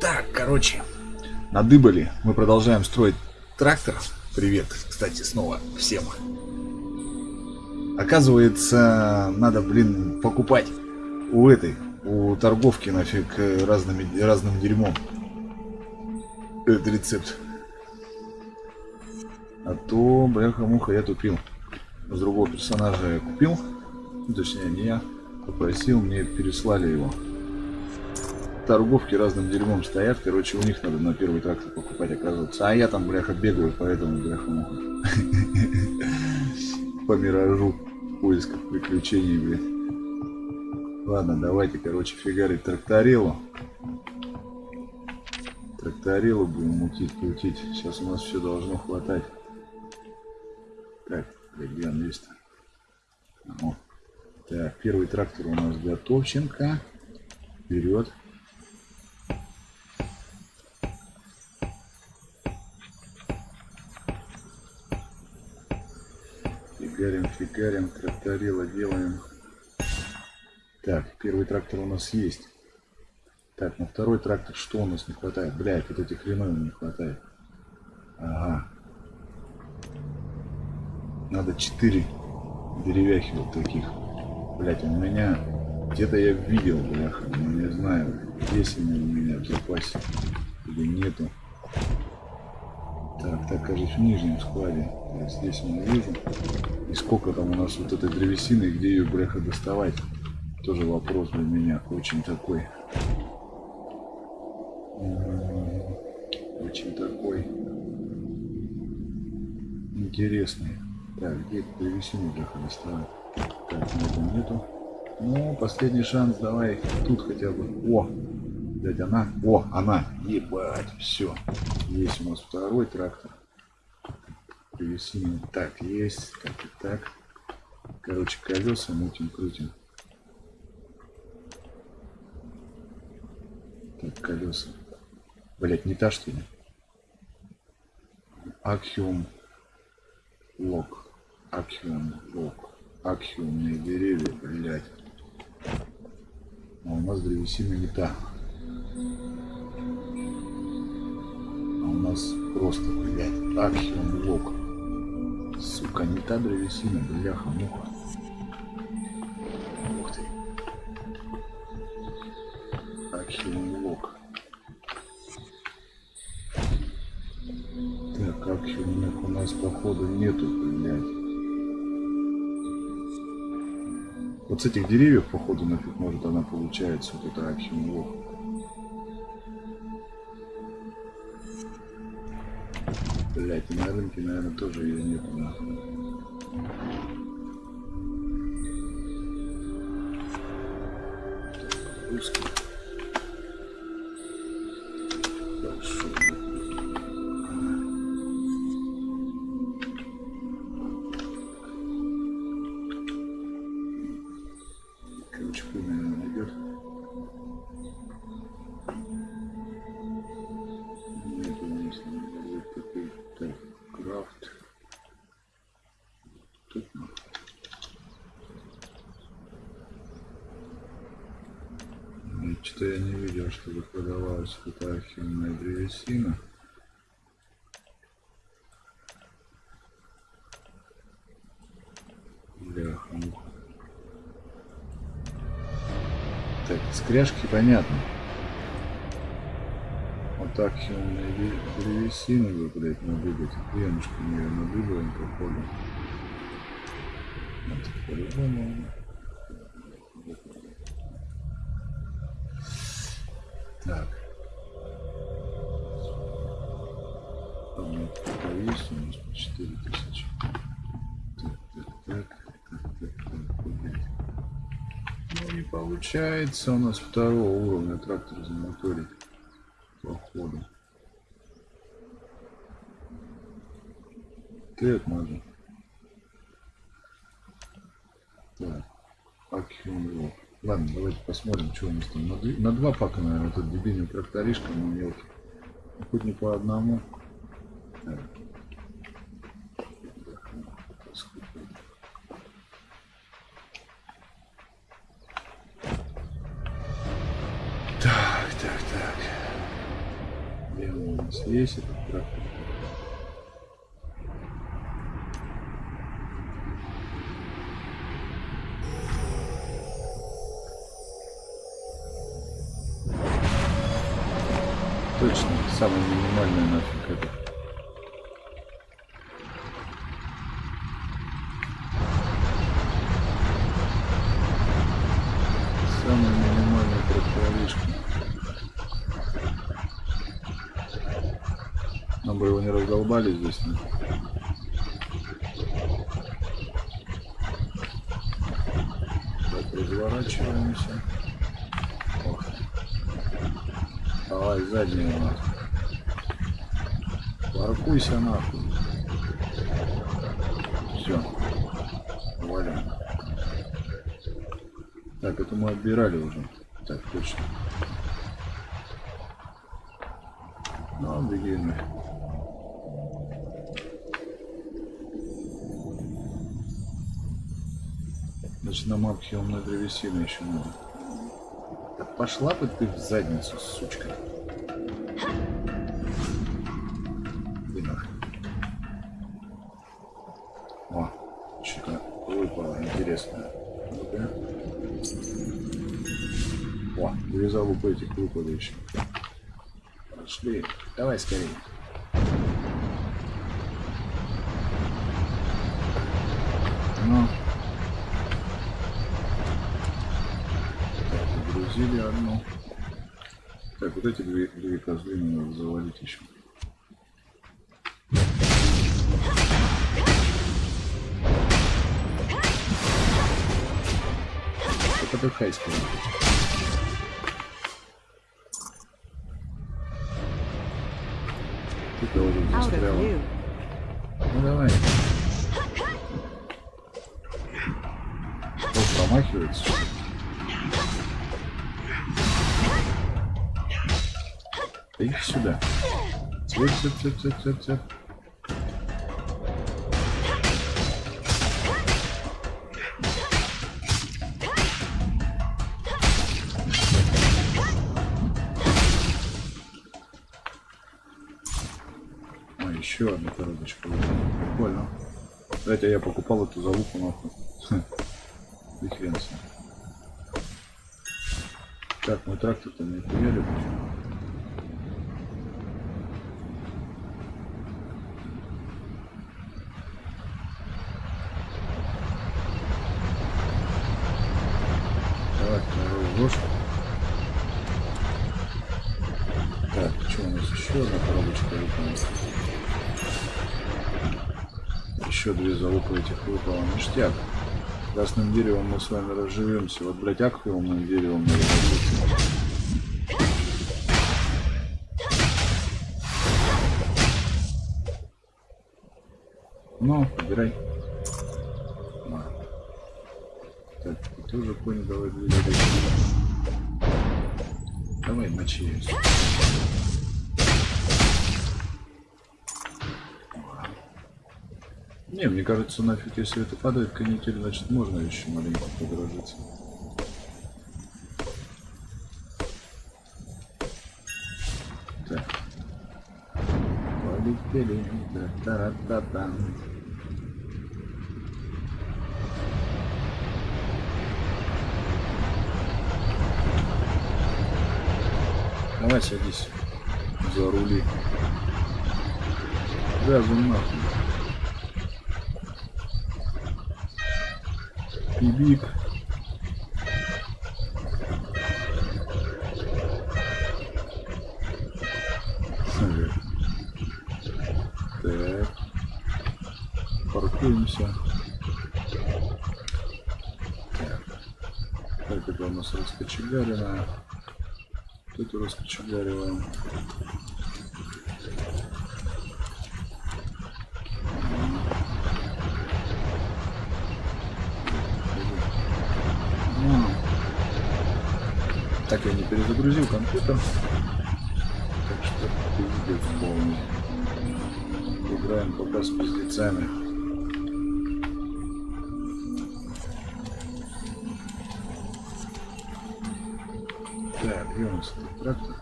Так, короче, надыбали. Мы продолжаем строить трактор. Привет, кстати, снова всем. Оказывается, надо, блин, покупать у этой, у торговки нафиг разными, разным дерьмом. Этот рецепт. А то, бляха-муха, я тупил. С другого персонажа я купил. Ну, точнее, не я. Попросил, мне переслали его. Торговки разным дерьмом стоят. Короче, у них надо на первый трактор покупать, оказывается. А я там, бляха, бегаю, поэтому, бляха-муха. По миражу. Поисках приключений, блин. Ладно, давайте, короче, фигарить тракторилу. Тракторилу будем мутить, крутить. Сейчас у нас все должно хватать. Так, где он есть -то? Так, первый трактор у нас готовченко. Вперед. Фигарим, фигарим, тракторила делаем. Так, первый трактор у нас есть. Так, на второй трактор что у нас не хватает? Блядь, вот этих хреновин не хватает. Ага. Надо 4 деревяхи вот таких. Блять, у меня где-то я видел, бляха, но не знаю, есть они у меня в запасе или нету. Так, так, кажется, в нижнем складе. Я здесь не вижу. И сколько там у нас вот этой древесины, где ее, бляха, доставать? Тоже вопрос для меня очень такой. Очень такой интересный. Так, где древесину бляха доставать? Так, нету, нету. Ну, последний шанс, давай тут хотя бы. О, блядь, она. О, она. Ебать, все. Есть у нас второй трактор. Древесина. Так, есть. Так и так. Короче, колеса мутим, крутим. Так, колеса. Блять, не та что ли? Акхиум лог. Акхиум лог. Акхиумные деревья, блять. А у нас древесина не та. А у нас просто, блядь, акхиум лог. Сука, не та древесина, бляха-муха. Ух ты. Акхиум лог. Так, акхиумных у нас походу нету, блядь. Вот с этих деревьев, походу, нафиг может она получается, вот это архимлох. Блять, на рынке, наверное, тоже ее нет. Русский. Продавалась какая архивная древесина. Бляха. Так, скряжки понятно. Вот так химные древесины бы, блядь, надыбать. Венушками ее надыбаем, походу. Это по-любому. Так. Есть у нас по 4000. Так, так, так, так, так, так, Ну не получается у нас второго уровня трактор замоторить походу. Так, можно. Так. Акиум Ладно, давайте посмотрим, что у нас там. На, на два пака, наверное, этот дебильный тракторишка, но мелкий. Ну, хоть не по одному. Так, так, так. Где он у нас есть этот трактор? Точно, самый минимальный нафиг это. Самый минимальный тракторишка. Нам бы его не раздолбали здесь. ну. Заднюю нахуй. Паркуйся нахуй. Все. Валим. Так, это мы отбирали уже. Так, точно. Ну, нафиг. Значит, на мапке умной древесины еще надо. Да пошла бы ты в задницу, сучка. Выпало интересное. Ну-ка. О, две залупы этих выпало еще. Пошли. Давай скорее. Ну. Так, загрузили одну. Так, вот эти две, две козлы мне надо завалить еще. Это подыхай скорее. Ты тоже Out of застряла. view. Ну давай. Кто промахивается? что ли? Да иди сюда. Еще одна коробочка. Прикольно. Кстати, я покупал эту залупу нахуй. И с ним. Так, мой трактор-то не хуяли почему? Давай, второй ложь. Так, что у нас еще одна коробочка выполнилась? Еще две залупы этих выпало. Ништяк. Красным деревом мы с вами разживемся. Вот, блядь, аквиумным деревом надо разжиться. Ну, убирай. На. Так, ты тоже понял, давай двигай. Давай мочи её сюда. Не, мне кажется, нафиг, если это падает канитель, значит можно еще маленько подорожиться. Так. Полетели. Да-та-та-та. Давай садись за рули. Газом нахуй. Бибик. Так. Паркуемся. Так. Так, это у нас раскочегаренная. Тут раскочегариваем. Ну. Так я не перезагрузил компьютер. Так что пиздец полный. Играем пока с пиздецами. Так, где у нас этот трактор?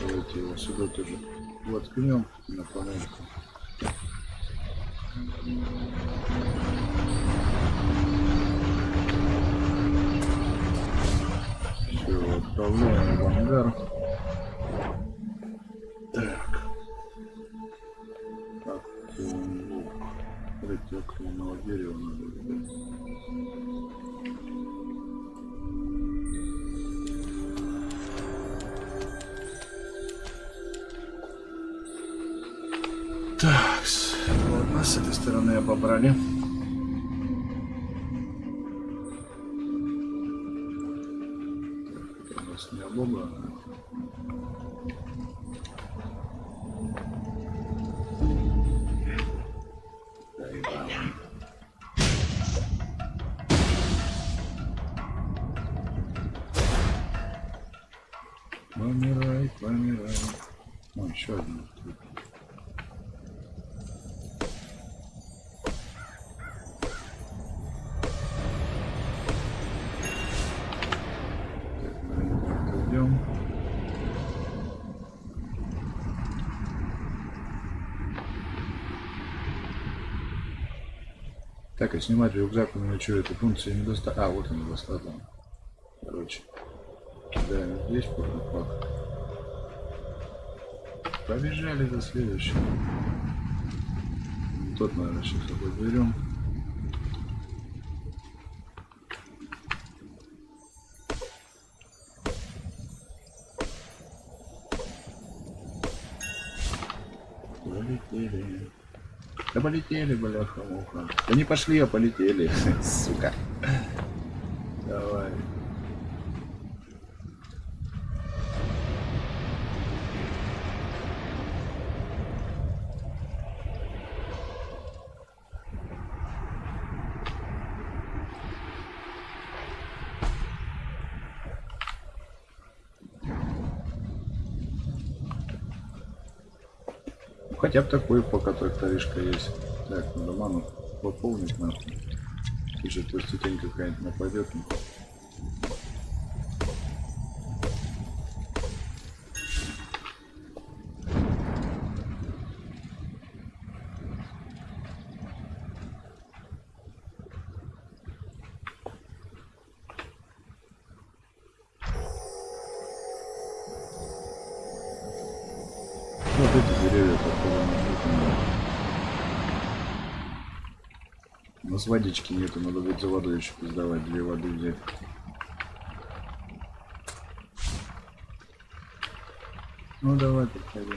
Давайте его сюда тоже воткнем на панельку. Все, отправляем в ангар. Так. Так, лук. Смотрите, окленного дерева надо взять. Так, ладно, с этой стороны обобрали. Помирай, помирай. О, еще один. Так, а снимать рюкзак у меня что, эта функция не. А, вот она достаточно. Короче, кидаем здесь пак. Побежали за следующим. Тот, наверное, сейчас подберем. Полетели. Да полетели, бляха-муха. Да не пошли, а полетели, сука. Давай. Хотя бы такой пока тракторишка есть. Так, надо ману пополнить нахуй. Сейчас пластитень какая-нибудь нападет. Вот эти деревья, которые. У нас водички нету, надо будет за водой еще пиздавать, две воды взять. Ну давай, подходи.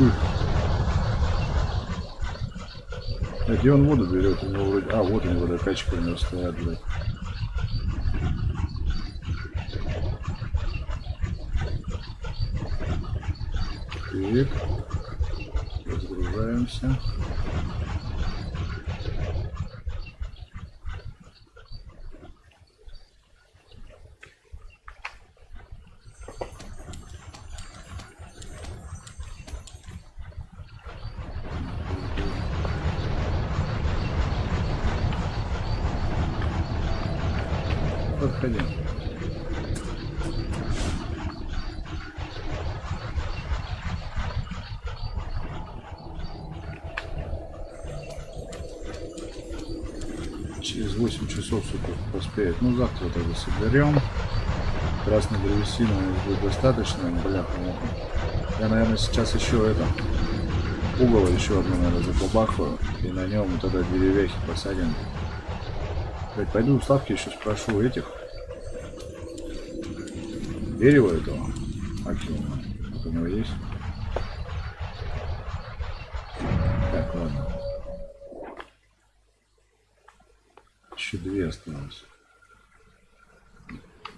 А где он воду берет? У него вроде... А, вот него водокачка у него стоят, блядь. Так. Разгружаемся. Подходи. Через 8 часов, сука, поспеет. Ну, завтра тогда соберем. Красной древесины будет достаточно, муха. Я, наверное, сейчас еще это угол еще одну, наверное, забабахаю. И на нем тогда деревяхи посадим. Блять, пойду у Славки еще спрошу этих. Дерево этого. Аксиома. Вот у него есть. Так, ладно. Еще две осталось.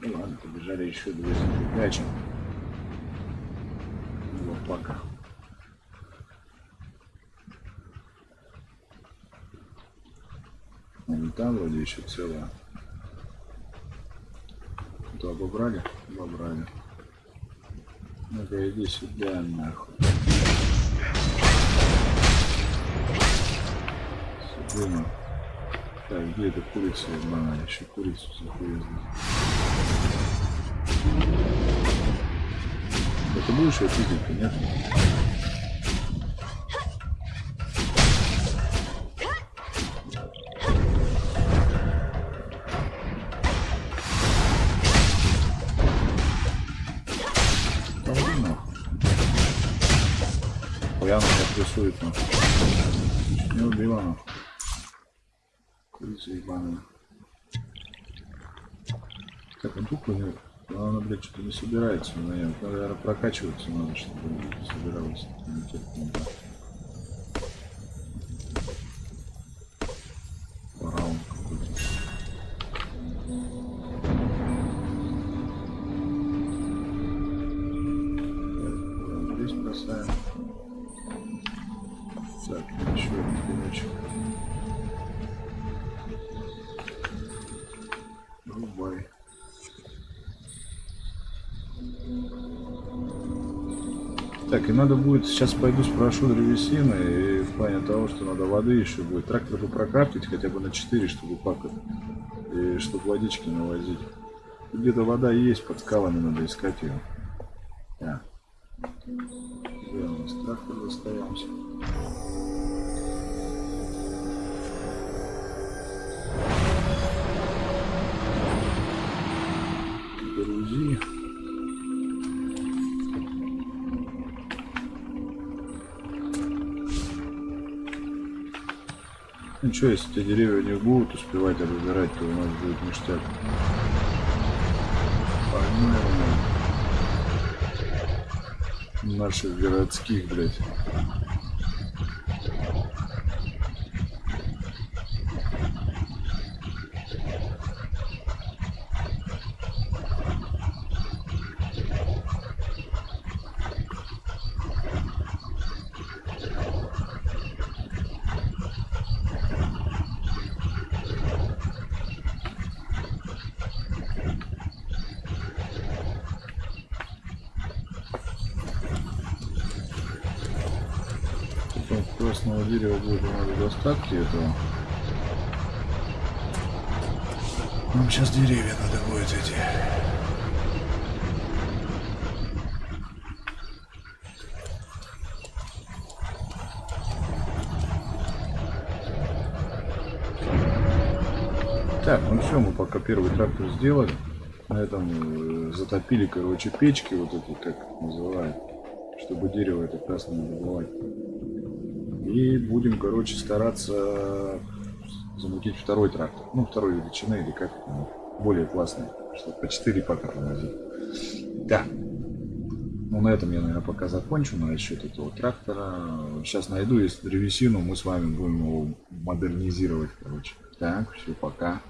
Ну ладно, побежали еще две прячем. Ну, пока. Ну, там вроде еще целая. То обобрали? Обобрали. Ну-ка, иди сюда, нахуй. Сюда, нахуй. Так, где эта курица? Мама, еще курицу захуя Это будешь ее пиздить, нет? Яна меня прессует, нахуй. Не убила, нахуй. Курица ебаная. Так, он тут нет? Но она, блядь, что-то не собирается. Наверное, наверное прокачиваться надо, чтобы собиралась. Так, и надо будет, сейчас пойду спрошу древесины, и в плане того, что надо воды еще будет. Трактор бы прокрафтить хотя бы на 4, чтобы пакать, и чтобы водички навозить. Где-то вода есть, под скалами надо искать ее. Что, если эти деревья не будут успевать обзирать, то у нас будет ништяк. Погнали. Наших городских, блядь. Дерева будет надо достатки этого. Нам сейчас деревья надо будет эти. Так, ну все, мы пока первый трактор сделали. На этом э, затопили, короче, печки, вот эти, как называют, чтобы дерево это красное не добывать. И будем, короче, стараться замутить второй трактор. Ну, второй величины или как более классный, чтобы по 4 пока провозить. Да. Ну, на этом я, наверное, пока закончу насчет этого трактора. Сейчас найду, если древесину, мы с вами будем его модернизировать, короче. Так, все, пока.